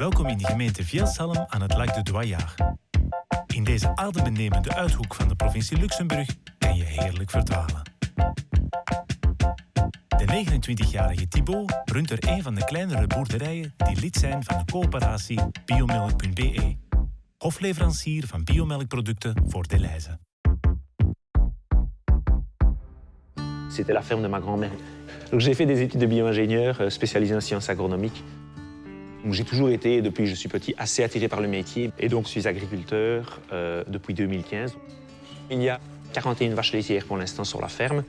Welkom in de gemeente Vielsalm aan het Lac de Doyard. In deze adembenemende uithoek van de provincie Luxemburg kan je heerlijk verdwalen. De 29-jarige Thibaut runt er een van de kleinere boerderijen die lid zijn van de coöperatie Biomilk.be, hofleverancier van biomelkproducten voor Deleuze. C'était la ferme de ma grand-mère. Donc j'ai fait des études de bio-ingénieur euh, spécialisé en sciences agronomiques. J'ai toujours été, depuis je suis petit, assez attiré par le métier. Et donc je suis agriculteur euh, depuis 2015. Il y a 41 vaches laitières pour l'instant sur la ferme.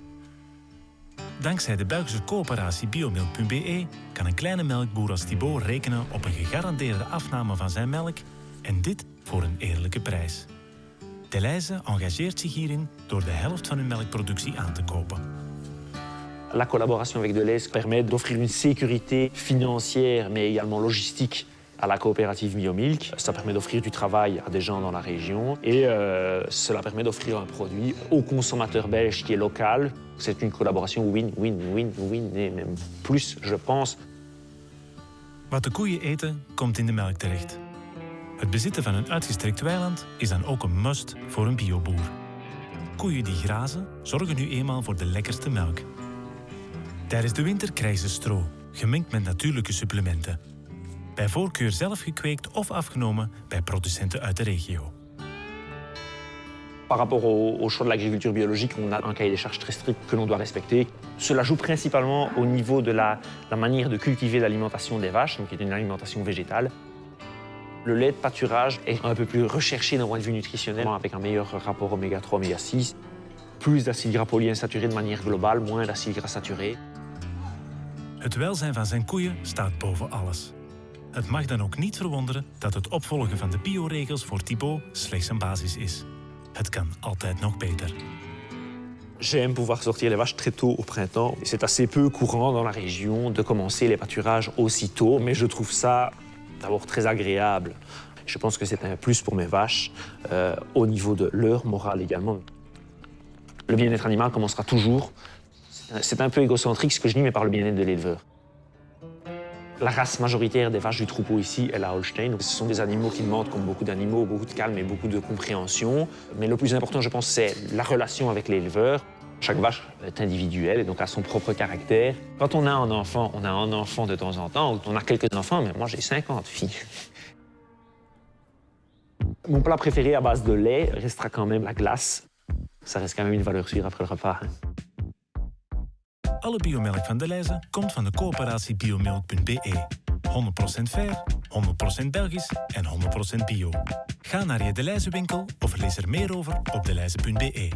Dankzij de Belgische coöperatie Biomilk.be kan een kleine melkboer als Thibaut rekenen op een gegarandeerde afname van zijn melk en dit voor een eerlijke prijs. Deleuze engageert zich hierin door de helft van hun melkproductie aan te kopen. La collaboration avec Deleuze permet d'offrir une sécurité financière, mais également logistique à la coopérative Biomilk. Ça permet d'offrir du travail à des gens dans la région et euh, cela permet d'offrir un produit au consommateur belge qui est local. C'est une collaboration win-win-win-win et même plus, je pense. Wat de koeien eten, komt in de melk terecht. Het bezitten van een uitgestrekt weiland is dan ook een must voor een bioboer. Koeien die grazen zorgen nu eenmaal voor de lekkerste melk. Tijdens de winter krijgen ze stro, gemengd met natuurlijke supplementen. Bij voorkeur zelf gekweekt of afgenomen bij producenten uit de regio. Par rapport au, au choix de l'agriculture biologique, on a un cahier des charges très strict que l'on doit respecter. Cela joue principalement au niveau de la, la manière de cultiver l'alimentation des vaches, donc qui est une alimentation végétale. Le lait de pâturage est un peu plus recherché d'un point de vue nutritionnel, avec un meilleur rapport oméga 3, oméga 6. Plus d'acides gras polyinsaturés de manière globale, moins d'acides gras saturés. Het welzijn van zijn koeien staat boven alles. Het mag dan ook niet verwonderen dat het opvolgen van de bioregels voor Thibaut slechts een basis is. Het kan altijd nog beter. J'aime pouvoir sortir les vaches très tôt au printemps. C'est assez peu courant dans la région de commencer les pâturages aussitôt, mais je trouve ça d'abord très agréable. Je pense que c'est un plus pour mes vaches, euh, au niveau de leur morale également. Le bien-être animal commencera toujours. C'est un peu égocentrique ce que je dis, mais par le bien-être de l'éleveur. La race majoritaire des vaches du troupeau ici est la Holstein. Ce sont des animaux qui demandent, comme beaucoup d'animaux, beaucoup de calme et beaucoup de compréhension. Mais le plus important, je pense, c'est la relation avec l'éleveur. Chaque vache est individuelle et donc a son propre caractère. Quand on a un enfant, on a un enfant de temps en temps, on a quelques enfants, mais moi j'ai 50 filles. Mon plat préféré à base de lait restera quand même la glace. Ça reste quand même une valeur sûre après le repas. hein. Alle biomelk van Deleuze komt van de coöperatie biomilk.be. 100% fair, 100% Belgisch en 100% bio. Ga naar je Deleuze winkel of lees er meer over op deleuze.be.